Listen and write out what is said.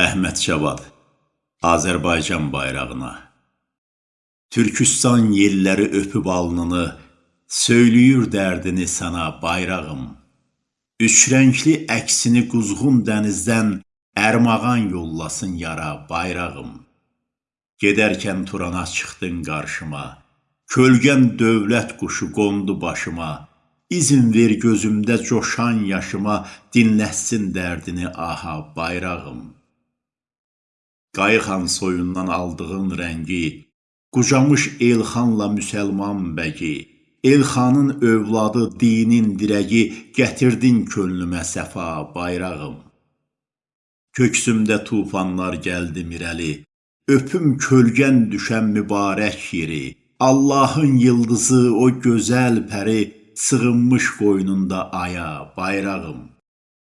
Əhməd Cavad Azərbaycan bayrağına Türkistan yelləri öpüb alnını, söyləyir dərdini sana bayrağım. Üç rəngli əksini quzğun dənizdən ərmağan yollasın yara bayrağım. Gedərkən Turana çıxdın qarşıma, kölgən dövlət quşu qondu başıma. İzin ver gözümdə coşan yaşıma, dinləsin dərdini aha bayrağım. Qayıxan soyundan aldığın rəngi, qucamış Elxanla müsəlman bəgi, Elxanın övladı, dinin dirəgi, gətirdin könlümə səfa bayrağım. Köksümdə tufanlar gəldi mirəli, öpüm kölgən düşən mübarək yeri, Allahın yıldızı, o gözəl pəri, sığınmış qoynunda aya bayrağım.